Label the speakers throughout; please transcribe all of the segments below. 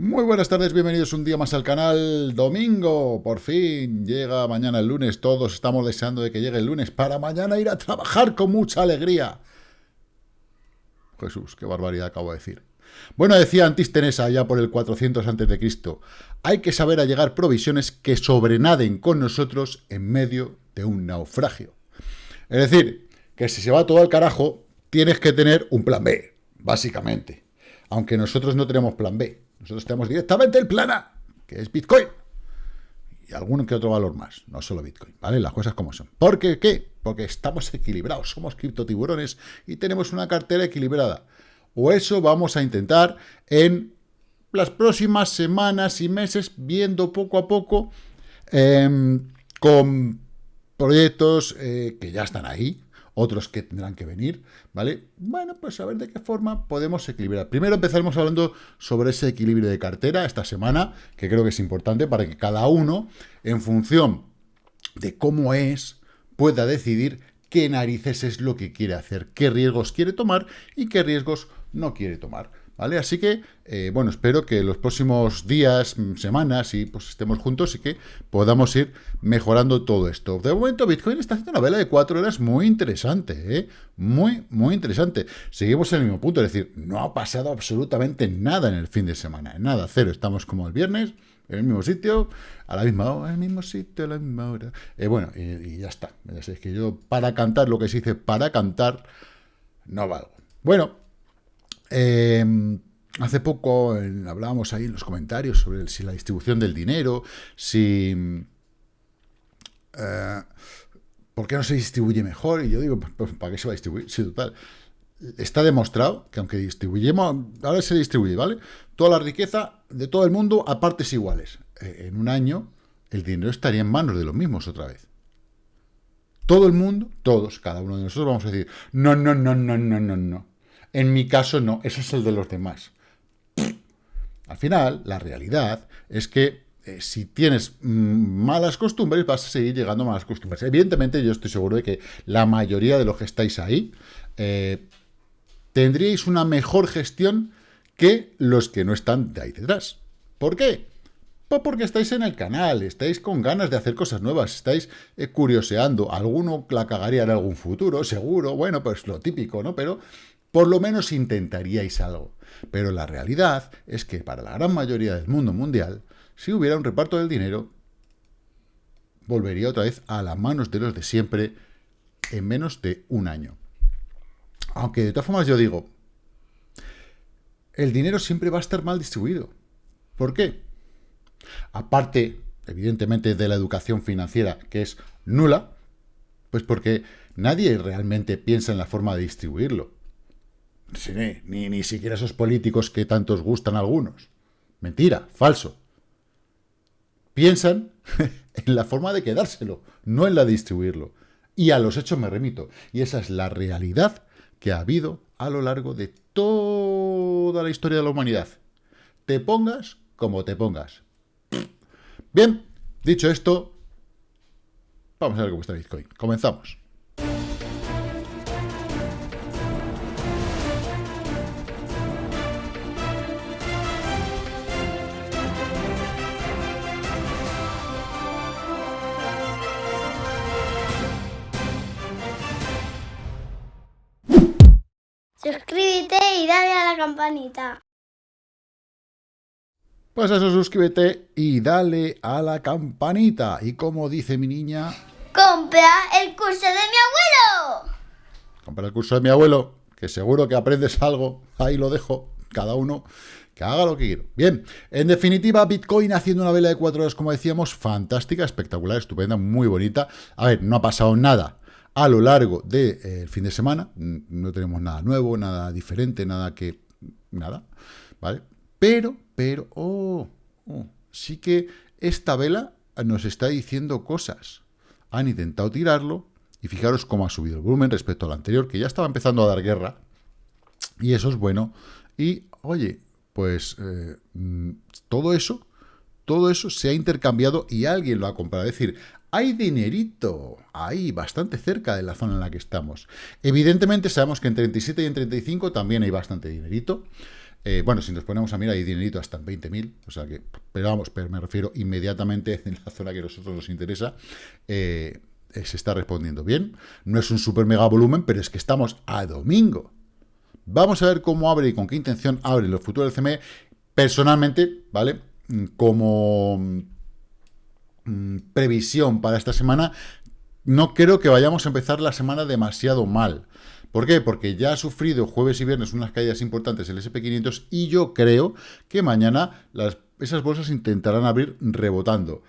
Speaker 1: Muy buenas tardes, bienvenidos un día más al canal. Domingo, por fin, llega mañana el lunes. Todos estamos deseando de que llegue el lunes para mañana ir a trabajar con mucha alegría. Jesús, qué barbaridad acabo de decir. Bueno, decía Antístenes allá por el 400 a.C., hay que saber allegar provisiones que sobrenaden con nosotros en medio de un naufragio. Es decir, que si se va todo al carajo, tienes que tener un plan B, básicamente. Aunque nosotros no tenemos plan B. Nosotros tenemos directamente el plan A, que es Bitcoin. Y algún que otro valor más, no solo Bitcoin, ¿vale? Las cosas como son. ¿Por qué? ¿Qué? Porque estamos equilibrados, somos criptotiburones y tenemos una cartera equilibrada. O eso vamos a intentar en las próximas semanas y meses, viendo poco a poco, em, con proyectos eh, que ya están ahí, otros que tendrán que venir, ¿vale? Bueno, pues a ver de qué forma podemos equilibrar. Primero empezaremos hablando sobre ese equilibrio de cartera esta semana, que creo que es importante para que cada uno, en función de cómo es, pueda decidir qué narices es lo que quiere hacer, qué riesgos quiere tomar y qué riesgos no quiere tomar. ¿Vale? Así que, eh, bueno, espero que los próximos días, semanas, y pues estemos juntos y que podamos ir mejorando todo esto. De momento, Bitcoin está haciendo una vela de cuatro horas muy interesante, ¿eh? Muy, muy interesante. Seguimos en el mismo punto, es decir, no ha pasado absolutamente nada en el fin de semana, nada, cero. Estamos como el viernes, en el mismo sitio, a la misma hora, en el mismo sitio, a la misma hora. Eh, bueno, y, ya está. Es que yo, para cantar, lo que se dice para cantar, no valgo. Bueno, Em, hace poco hablábamos ahí en los comentarios sobre si la distribución del dinero, si... Eh, ¿Por qué no se distribuye mejor? Y yo digo, pues, pues, ¿para qué se va a distribuir? Sí, total. Está demostrado que aunque distribuyemos, ahora se distribuye, ¿vale? Toda la riqueza de todo el mundo a partes iguales. Eh, en un año, el dinero estaría en manos de los mismos otra vez. Todo el mundo, todos, cada uno de nosotros vamos a decir, no, no, no, no, no, no, no. En mi caso no, ese es el de los demás. Al final, la realidad es que eh, si tienes mm, malas costumbres, vas a seguir llegando a malas costumbres. Evidentemente, yo estoy seguro de que la mayoría de los que estáis ahí eh, tendríais una mejor gestión que los que no están de ahí detrás. ¿Por qué? Pues porque estáis en el canal, estáis con ganas de hacer cosas nuevas, estáis eh, curioseando. Alguno la cagaría en algún futuro, seguro, bueno, pues lo típico, ¿no? Pero por lo menos intentaríais algo. Pero la realidad es que para la gran mayoría del mundo mundial, si hubiera un reparto del dinero, volvería otra vez a las manos de los de siempre en menos de un año. Aunque de todas formas yo digo, el dinero siempre va a estar mal distribuido. ¿Por qué? Aparte, evidentemente, de la educación financiera, que es nula, pues porque nadie realmente piensa en la forma de distribuirlo ni, ni siquiera esos políticos que tantos gustan algunos. Mentira, falso. Piensan en la forma de quedárselo, no en la de distribuirlo. Y a los hechos me remito. Y esa es la realidad que ha habido a lo largo de toda la historia de la humanidad. Te pongas como te pongas. Bien, dicho esto, vamos a ver cómo está Bitcoin. Comenzamos.
Speaker 2: Suscríbete y dale a la campanita.
Speaker 1: Pues eso, suscríbete y dale a la campanita. Y como dice mi niña...
Speaker 2: ¡Compra el curso de mi abuelo!
Speaker 1: Compra el curso de mi abuelo, que seguro que aprendes algo. Ahí lo dejo, cada uno que haga lo que quiera. Bien, en definitiva, Bitcoin haciendo una vela de cuatro horas, como decíamos, fantástica, espectacular, estupenda, muy bonita. A ver, no ha pasado nada a lo largo del eh, fin de semana. No tenemos nada nuevo, nada diferente, nada que... nada, ¿vale? Pero, pero, oh, oh, sí que esta vela nos está diciendo cosas. Han intentado tirarlo y fijaros cómo ha subido el volumen respecto al anterior, que ya estaba empezando a dar guerra. Y eso es bueno. Y, oye, pues eh, mm, todo eso, todo eso se ha intercambiado y alguien lo ha comprado. Es decir, hay dinerito ahí, bastante cerca de la zona en la que estamos. Evidentemente sabemos que en 37 y en 35 también hay bastante dinerito. Eh, bueno, si nos ponemos a mirar, hay dinerito hasta en 20.000, o sea que, pero vamos, pero me refiero inmediatamente en la zona que a nosotros nos interesa, eh, eh, se está respondiendo bien. No es un super mega volumen, pero es que estamos a domingo. Vamos a ver cómo abre y con qué intención abre los futuros del CME. Personalmente, ¿vale? Como mm, previsión para esta semana, no creo que vayamos a empezar la semana demasiado mal. ¿Por qué? Porque ya ha sufrido jueves y viernes unas caídas importantes el SP500 y yo creo que mañana las, esas bolsas intentarán abrir rebotando.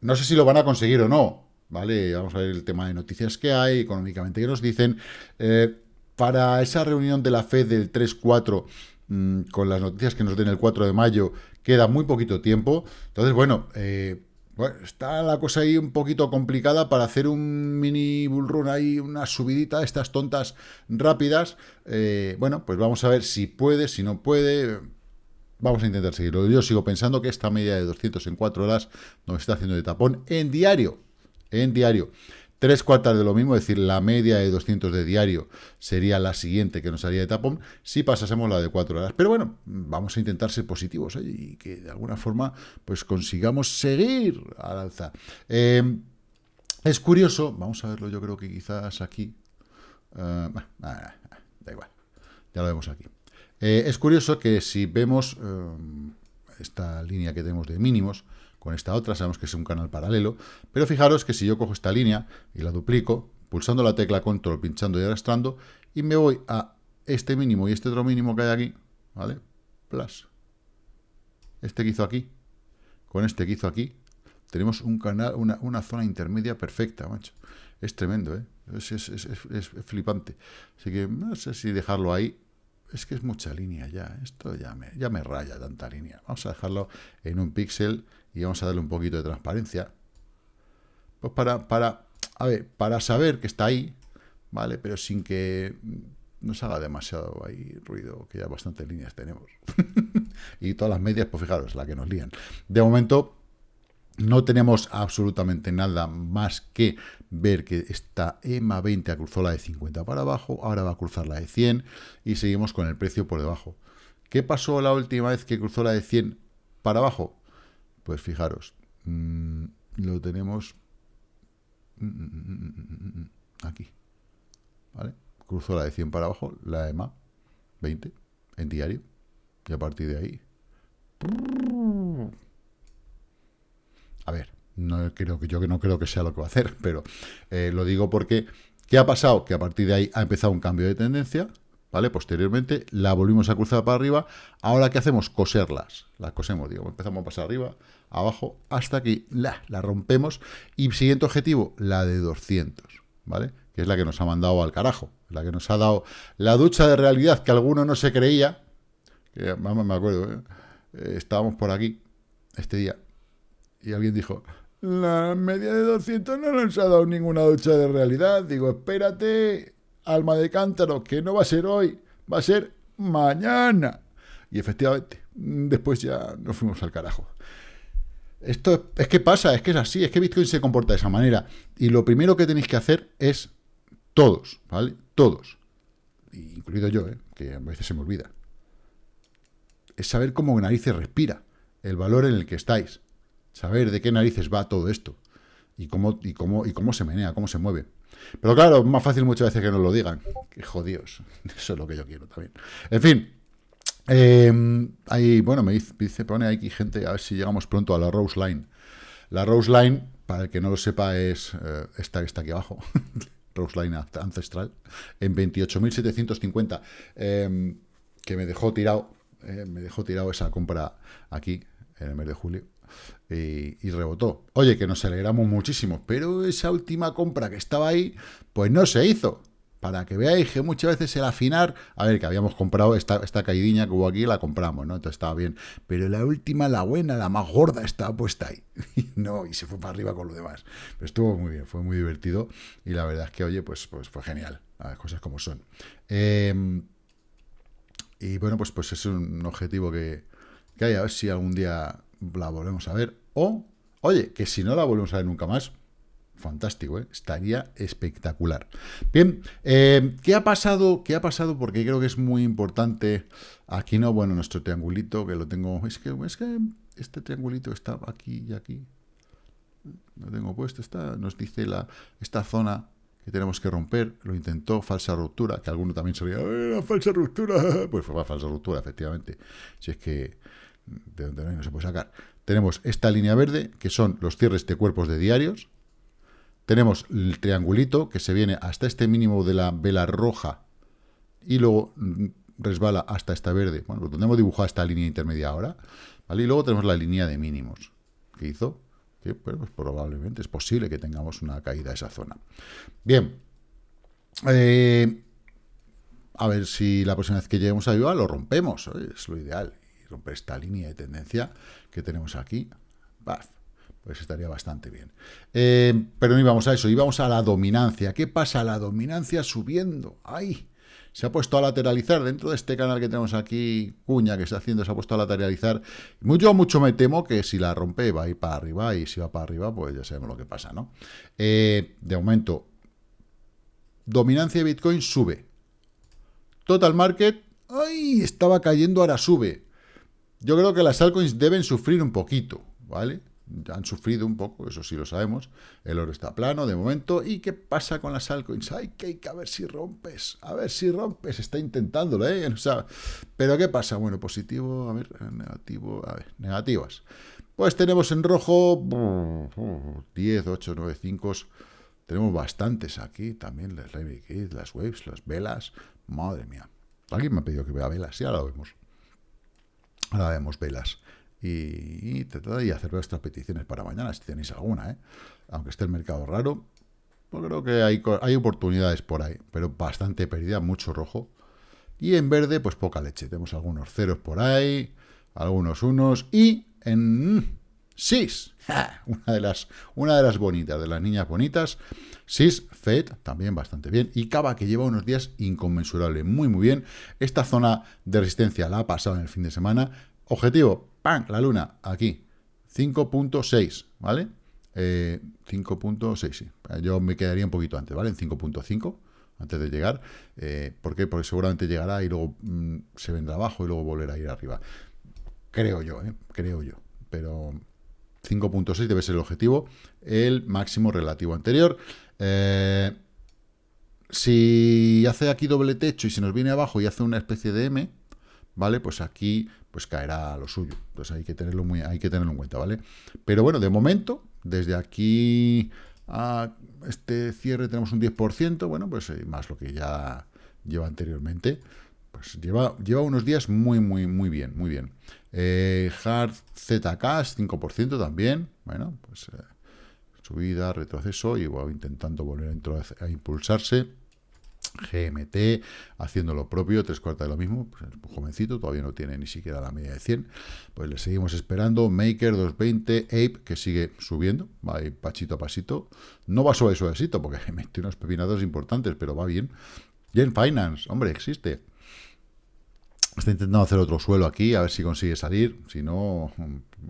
Speaker 1: No sé si lo van a conseguir o no, ¿vale? Vamos a ver el tema de noticias que hay, económicamente que nos dicen. Eh, para esa reunión de la FED del 3-4, mm, con las noticias que nos den el 4 de mayo, queda muy poquito tiempo. Entonces, bueno, eh, bueno, está la cosa ahí un poquito complicada para hacer un mini bull run ahí, una subidita, estas tontas rápidas. Eh, bueno, pues vamos a ver si puede, si no puede. Vamos a intentar seguirlo. Yo sigo pensando que esta media de 200 en 4 horas nos está haciendo de tapón en diario. En diario. Tres cuartas de lo mismo, es decir, la media de 200 de diario sería la siguiente que nos haría de tapón si pasásemos la de 4 horas. Pero bueno, vamos a intentar ser positivos y que de alguna forma pues consigamos seguir al alza. Eh, es curioso, vamos a verlo yo creo que quizás aquí, uh, da igual, ya lo vemos aquí. Eh, es curioso que si vemos esta línea que tenemos de mínimos, con esta otra, sabemos que es un canal paralelo, pero fijaros que si yo cojo esta línea y la duplico, pulsando la tecla control, pinchando y arrastrando, y me voy a este mínimo y este otro mínimo que hay aquí, ¿vale? Plus. Este que hizo aquí, con este que hizo aquí, tenemos un canal, una, zona intermedia perfecta, macho. Es tremendo, ¿eh? Es, es, flipante. Así que no sé si dejarlo ahí. Es que es mucha línea ya. Esto ya me, ya me raya tanta línea. Vamos a dejarlo en un píxel y vamos a darle un poquito de transparencia. Pues para, para, a ver, para saber que está ahí, ¿vale? Pero sin que nos haga demasiado ahí ruido, que ya bastantes líneas tenemos. y todas las medias, pues fijaros, la que nos lían. De momento, no tenemos absolutamente nada más que ver que esta EMA 20 cruzó la de 50 para abajo, ahora va a cruzar la de 100 y seguimos con el precio por debajo. ¿Qué pasó la última vez que cruzó la de 100 para abajo? Pues fijaros, mm, lo tenemos mm, mm, aquí, ¿vale? Cruzó la de 100 para abajo, la EMA 20 en diario, y a partir de ahí... A ver, no creo que yo no creo que sea lo que va a hacer, pero eh, lo digo porque ¿qué ha pasado? Que a partir de ahí ha empezado un cambio de tendencia, ¿vale? Posteriormente la volvimos a cruzar para arriba. Ahora, ¿qué hacemos? Coserlas. Las cosemos, digo, empezamos a pasar arriba, abajo, hasta que la, la rompemos. Y siguiente objetivo, la de 200, ¿vale? Que es la que nos ha mandado al carajo, la que nos ha dado la ducha de realidad que alguno no se creía. Que, me acuerdo, ¿eh? Eh, estábamos por aquí este día y alguien dijo, la media de 200 no nos ha dado ninguna ducha de realidad. Digo, espérate, alma de cántaro, que no va a ser hoy, va a ser mañana. Y efectivamente, después ya nos fuimos al carajo. Esto es que pasa, es que es así, es que Bitcoin se comporta de esa manera. Y lo primero que tenéis que hacer es todos, ¿vale? Todos, incluido yo, ¿eh? que a veces se me olvida, es saber cómo narices respira, el valor en el que estáis, saber de qué narices va todo esto y cómo, y cómo, y cómo se menea, cómo se mueve. Pero claro, más fácil muchas veces que nos lo digan. Que jodidos. Eso es lo que yo quiero también. En fin, eh, ahí, bueno, me dice, pone aquí gente, a ver si llegamos pronto a la Rose Line. La Rose Line, para el que no lo sepa, es eh, esta que está aquí abajo. Rose Line ancestral, en 28.750, em, que me dejó tirado, eh, me dejó tirado esa compra aquí, en el mes de julio, y, rebotó. Oye, que nos alegramos muchísimo, pero esa última compra que estaba ahí, pues no se hizo para que veáis que muchas veces el afinar, a ver, que habíamos comprado esta, esta que hubo aquí, la compramos, ¿no? Entonces estaba bien, pero la última, la buena, la más gorda, estaba puesta ahí, y no, y se fue para arriba con lo demás. Pero estuvo muy bien, fue muy divertido, y la verdad es que, oye, pues, pues fue genial, las cosas como son. Em, y bueno, pues, pues es un objetivo que, que hay, a ver si algún día la volvemos a ver, o, oye, que si no la volvemos a ver nunca más, fantástico, ¿eh? estaría espectacular. Bien, eh, ¿qué ha pasado? ¿Qué ha pasado? Porque creo que es muy importante. Aquí no, bueno, nuestro triangulito, que lo tengo. Es que, es que este triangulito está aquí y aquí. Lo tengo puesto, está, nos dice la, esta zona que tenemos que romper, lo intentó, falsa ruptura, que alguno también sería, ¡Eh, falsa ruptura! Pues fue falsa ruptura, efectivamente. Si es que de donde no se puede sacar. Tenemos esta línea verde, que son los cierres de cuerpos de diarios, tenemos el triangulito que se viene hasta este mínimo de la vela roja y luego resbala hasta esta verde. Bueno, pues hemos dibujado esta línea intermedia ahora. Y luego tenemos la línea de mínimos que hizo. Que pues probablemente es posible que tengamos una caída a esa zona. Bien. Eh, a ver si la próxima vez que lleguemos a viva lo rompemos. Es lo ideal. Romper esta línea de tendencia que tenemos aquí. Baf pues estaría bastante bien. Eh, pero no íbamos a eso, íbamos a la dominancia. ¿Qué pasa? La dominancia subiendo. ¡Ay! Se ha puesto a lateralizar dentro de este canal que tenemos aquí, cuña que está haciendo, se ha puesto a lateralizar. Mucho, mucho me temo que si la rompe va a ir para arriba y si va para arriba, pues ya sabemos lo que pasa, ¿no? Eh, de momento, dominancia de Bitcoin sube. Total Market, ¡ay! Estaba cayendo, ahora sube. Yo creo que las altcoins deben sufrir un poquito, ¿vale? han sufrido un poco, eso sí lo sabemos. El oro está plano de momento. ¿Y qué pasa con las altcoins? Ay, que hay que ver si rompes, a ver si rompes. Está intentándolo, ¿eh? O sea, pero ¿qué pasa? Bueno, positivo, a ver, negativo, a ver, negativas. Pues tenemos en rojo 10, 8, 9, 5. Tenemos bastantes aquí también, las las waves, las velas. Madre mía. Alguien me ha pedido que vea velas, ya lo vemos. Ahora vemos velas y, de hacer vuestras peticiones para mañana, si tenéis alguna, ¿eh? aunque esté el mercado raro, pues creo que hay, hay oportunidades por ahí, pero bastante pérdida, mucho rojo. Y en verde, pues poca leche. Tenemos algunos ceros por ahí, algunos unos, y en SIS, una de las, una de las bonitas, de las niñas bonitas, SIS, FED, también bastante bien, y Cava, que lleva unos días inconmensurable, muy muy bien. Esta zona de resistencia la ha pasado en el fin de semana. Objetivo, ¡pam! La luna, aquí. 5.6, ¿vale? 5.6, eh, sí. Yo me quedaría un poquito antes, ¿vale? En 5.5, antes de llegar. Eh, ¿Por qué? Porque seguramente llegará y luego mm, se vendrá abajo y luego volverá a ir arriba. Creo yo, ¿eh? Creo yo. Pero 5.6 debe ser el objetivo, el máximo relativo anterior. Eh, si hace aquí doble techo y se nos viene abajo y hace una especie de M, ¿vale? Pues aquí pues caerá lo suyo. Entonces hay que tenerlo muy, hay que en cuenta, ¿vale? Pero bueno, de momento, desde aquí a este cierre tenemos un 10%, bueno, pues eh, más lo que ya lleva anteriormente, pues lleva, lleva unos días muy, muy, muy bien, muy bien. Eh, hard ZK 5% también, bueno, pues eh, subida, retroceso y va intentando volver a, impulsarse. GMT haciendo lo propio, tres cuartas de lo mismo, pues jovencito, todavía no tiene ni siquiera la media de 100, pues le seguimos esperando, Maker 220, Ape, que sigue subiendo, va ahí pasito a pasito, no va suave suavecito, porque mete unos pepinados importantes, pero va bien, Gen Finance, hombre, existe, Está intentando hacer otro suelo aquí, a ver si consigue salir, si no,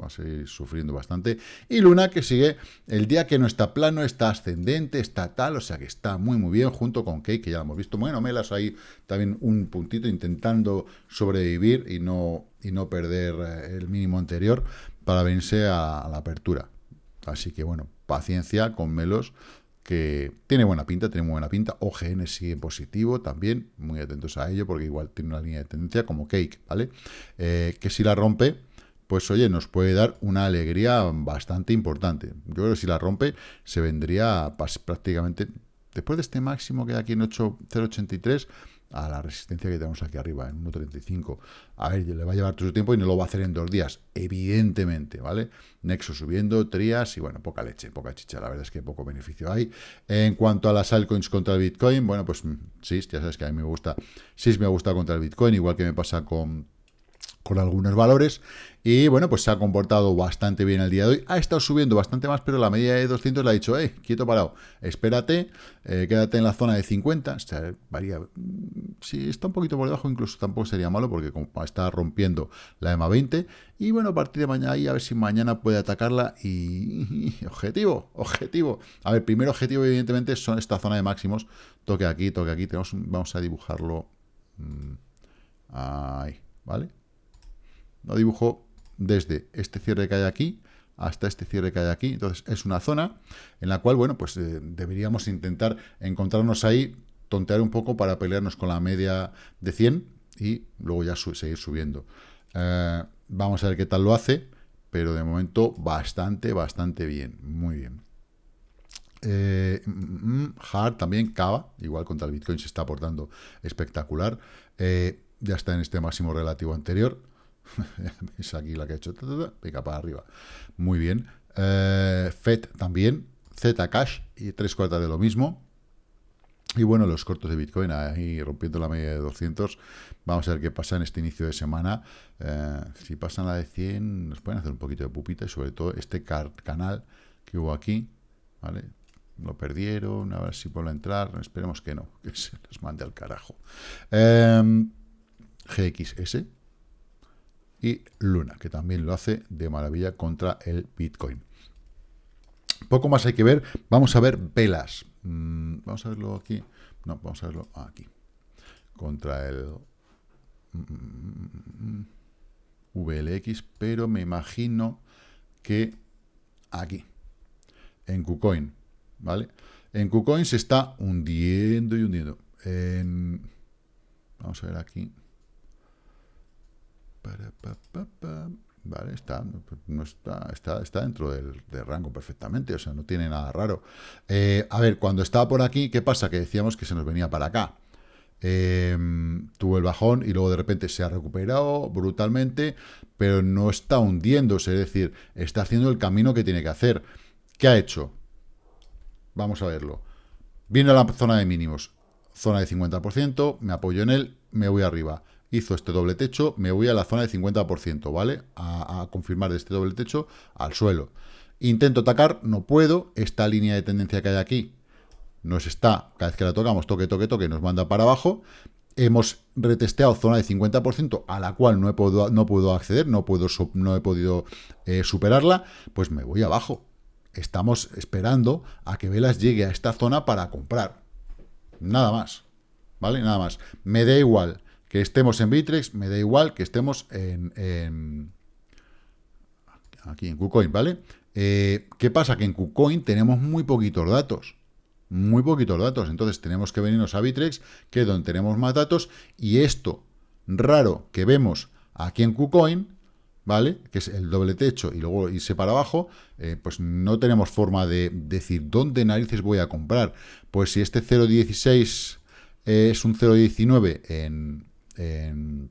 Speaker 1: va a seguir sufriendo bastante. Y Luna que sigue, el día que no está plano, está ascendente, está tal, o sea que está muy muy bien, junto con Cake, que ya lo hemos visto. Bueno, Melas ahí también un puntito intentando sobrevivir y no, y no perder eh, el mínimo anterior para venirse a la apertura. Así que bueno, paciencia con Melos, que tiene buena pinta, tiene muy buena pinta. OGN sigue en positivo también, muy atentos a ello, porque igual tiene una línea de tendencia como Cake, ¿vale? Eh, que si la rompe, pues oye, nos puede dar una alegría bastante importante. Yo creo que si la rompe, se vendría prácticamente, después de este máximo que hay aquí en 0.83, a la resistencia que tenemos aquí arriba, en 1.35. A ver, le va a llevar todo su tiempo y no lo va a hacer en dos días, evidentemente, ¿vale? Nexo subiendo, Trias y, bueno, poca leche, poca chicha, la verdad es que poco beneficio hay. En cuanto a las altcoins contra el Bitcoin, bueno, pues sí, ya sabes que a mí me gusta, sí me gusta contra el Bitcoin, igual que me pasa con con algunos valores. Y bueno, pues se ha comportado bastante bien el día de hoy. Ha estado subiendo bastante más, pero la media de 200 le ha dicho, eh, quieto parado, espérate, eh, quédate en la zona de 50. O sea, varía. Mm, si está un poquito por debajo, incluso tampoco sería malo, porque está rompiendo la EMA 20. Y bueno, a partir de mañana, ahí a ver si mañana puede atacarla. Y, objetivo, objetivo. A ver, primer objetivo, evidentemente, son esta zona de máximos. Toque aquí, toque aquí. Tenemos, vamos a dibujarlo. Mm, ahí, ¿vale? Lo dibujo desde este cierre que hay aquí hasta este cierre que hay aquí. Entonces, es una zona en la cual, bueno, pues eh, deberíamos intentar encontrarnos ahí, tontear un poco para pelearnos con la media de 100 y luego ya seguir subiendo. Eh, vamos a ver qué tal lo hace, pero de momento bastante, bastante bien. Muy bien. Eh, mm, mm, hard también, Cava, igual contra el Bitcoin se está aportando espectacular. ya está en este máximo relativo anterior es aquí la que ha hecho, pica para arriba. Muy bien. Eh, FED también, Zcash y tres cuartas de lo mismo. Y bueno, los cortos de Bitcoin ahí rompiendo la media de 200. Vamos a ver qué pasa en este inicio de semana. Eh, si pasan la de 100, nos pueden hacer un poquito de pupita y sobre todo este canal que hubo aquí, ¿vale? Lo perdieron, a ver si vuelve a entrar. Esperemos que no, que se les mande al carajo. Eh, GXS, y Luna, que también lo hace de maravilla contra el Bitcoin. Poco más hay que ver. Vamos a ver velas. Mm, vamos a verlo aquí. No, vamos a verlo aquí. Contra el mm, VLX, pero me imagino que aquí, en KuCoin, ¿vale? En KuCoin se está hundiendo y hundiendo. vamos a ver aquí. Vale, está, no está, está, está dentro del, rango perfectamente, o sea, no tiene nada raro. Eh, a ver, cuando estaba por aquí, ¿qué pasa? Que decíamos que se nos venía para acá. Em, tuvo el bajón y luego de repente se ha recuperado brutalmente, pero no está hundiéndose, es decir, está haciendo el camino que tiene que hacer. ¿Qué ha hecho? Vamos a verlo. Vino a la zona de mínimos, zona de 50%, me apoyo en él, me voy arriba hizo este doble techo, me voy a la zona de 50%, ¿vale? A, confirmar este doble techo al suelo. Intento atacar, no puedo, esta línea de tendencia que hay aquí nos está, cada vez que la tocamos, toque, toque, toque, nos manda para abajo. Hemos retesteado zona de 50%, a la cual no he, podido, no puedo acceder, no, puedo, no he podido eh, superarla, pues me voy abajo. Estamos esperando a que Velas llegue a esta zona para comprar. Nada más. ¿Vale? Nada más. Me da igual que estemos en Bitrex, me da igual que estemos en, aquí en KuCoin, ¿vale? Eh, ¿Qué pasa? Que en KuCoin tenemos muy poquitos datos. Muy poquitos datos. Entonces tenemos que venirnos a Bitrex, que es donde tenemos más datos. Y esto raro que vemos aquí en KuCoin, ¿vale? Que es el doble techo y luego irse para abajo, eh, pues no tenemos forma de decir dónde narices voy a comprar. Pues si este 0.16 es un 0.19 en, en,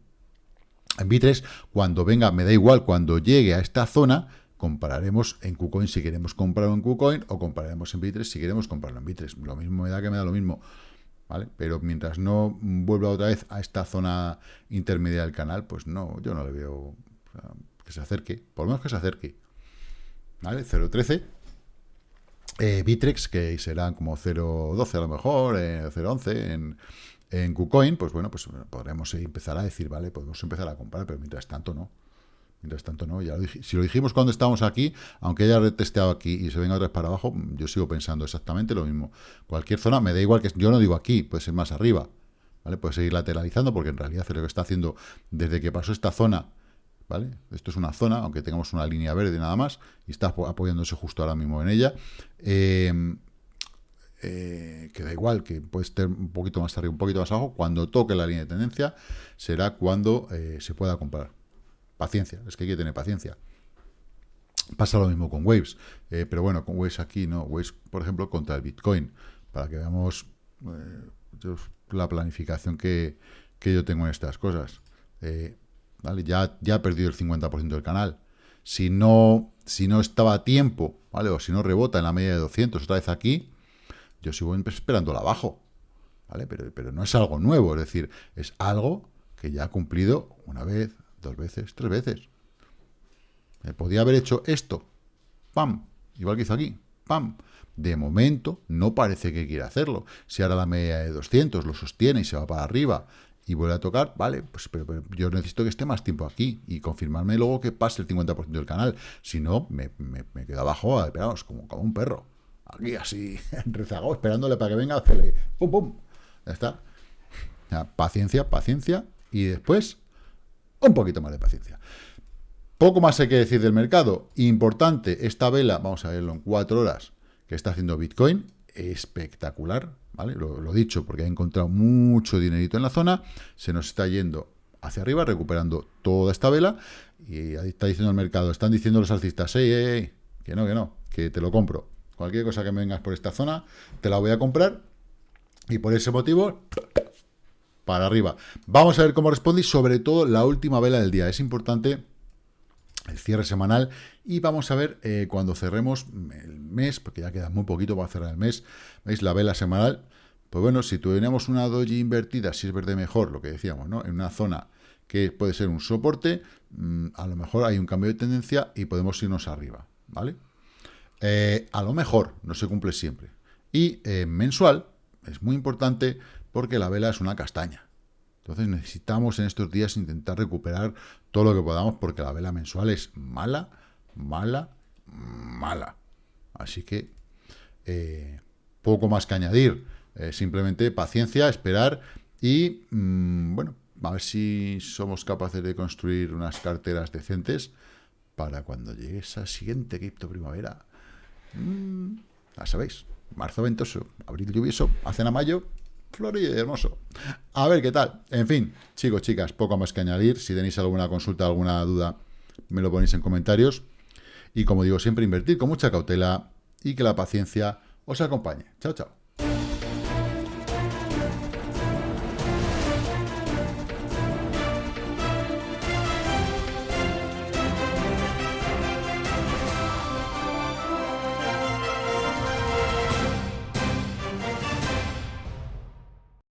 Speaker 1: Bitres, cuando venga, me da igual, cuando llegue a esta zona, compararemos en KuCoin si queremos comprarlo en KuCoin o compararemos en Bitres si queremos comprarlo en Bitres. Lo mismo me da que me da lo mismo. ¿Vale? Pero mientras no vuelva otra vez a esta zona intermedia del canal, pues no, yo no le veo que se acerque, por lo menos que se acerque. ¿Vale? 0.13. Eh, Bitrex, que serán como 0.12 a lo mejor, eh, 0.11 en, en KuCoin, pues bueno, pues podremos empezar a decir, vale, podemos empezar a comprar, pero mientras tanto no. Mientras tanto no. Ya si lo dijimos cuando estábamos aquí, aunque haya retesteado aquí y se venga otra vez para abajo, yo sigo pensando exactamente lo mismo. Cualquier zona, me da igual que... Yo no digo aquí, puede ser más arriba. ¿Vale? Puede seguir lateralizando porque en realidad lo que está haciendo desde que pasó esta zona, ¿vale? Esto es una zona, aunque tengamos una línea verde nada más, y está apoyándose justo ahora mismo en ella. Eh, eh, que da igual, que puede estar un poquito más arriba, un poquito más abajo, cuando toque la línea de tendencia será cuando eh, se pueda comprar. Paciencia, es que hay que tener paciencia. Pasa lo mismo con Waves, eh, pero bueno, con Waves aquí no, Waves, por ejemplo, contra el Bitcoin, para que veamos la planificación que, yo tengo en estas cosas. ¿vale? ya, ya ha perdido el 50% del canal. Si no, si no estaba a tiempo, ¿vale? o si no rebota en la media de 200 otra vez aquí, yo sigo esperándola abajo, ¿vale? Pero, pero no es algo nuevo, es decir, es algo que ya ha cumplido una vez, Dos veces, tres veces. Me podía haber hecho esto. ¡Pam! Igual que hizo aquí. ¡Pam! De momento, no parece que quiera hacerlo. Si ahora la media de 200 lo sostiene y se va para arriba y vuelve a tocar, vale, pues pero, yo necesito que esté más tiempo aquí y confirmarme luego que pase el 50% del canal. Si no, me, me, quedo abajo, esperamos, como, como un perro. Aquí así, rezagado, esperándole para que venga, hacerle pum, pum. Ya está. paciencia, paciencia. Y después, un poquito más de paciencia. Poco más hay que decir del mercado. Importante, esta vela, vamos a verlo en cuatro horas, que está haciendo Bitcoin, espectacular, ¿vale? Lo, he dicho, porque ha encontrado mucho dinerito en la zona, se nos está yendo hacia arriba, recuperando toda esta vela, y ahí está diciendo el mercado, están diciendo los alcistas, ey, ey, que no, que no, que te lo compro. Cualquier cosa que me vengas por esta zona, te la voy a comprar, y por ese motivo, para arriba. Vamos a ver cómo responde y sobre todo la última vela del día. Es importante el cierre semanal y vamos a ver eh, cuando cerremos el mes, porque ya queda muy poquito para cerrar el mes, veis la vela semanal, pues bueno, si tuviéramos una doji invertida, si es verde mejor, lo que decíamos, ¿no? En una zona que puede ser un soporte, mm, a lo mejor hay un cambio de tendencia y podemos irnos arriba, ¿vale? Eh, a lo mejor, no se cumple siempre. Y eh, mensual, es muy importante porque la vela es una castaña. Entonces necesitamos en estos días intentar recuperar todo lo que podamos porque la vela mensual es mala, mala, mala. Así que eh, poco más que añadir. Simplemente paciencia, esperar y, mm, bueno, a ver si somos capaces de construir unas carteras decentes para cuando llegue esa siguiente cripto primavera. Mm, ya sabéis, marzo ventoso, abril lluvioso, hacen a mayo, florido y hermoso. A ver qué tal. En fin, chicos, chicas, poco más que añadir. Si tenéis alguna consulta, alguna duda, me lo ponéis en comentarios. Y como digo siempre, invertir con mucha cautela y que la paciencia os acompañe. Chao, chao.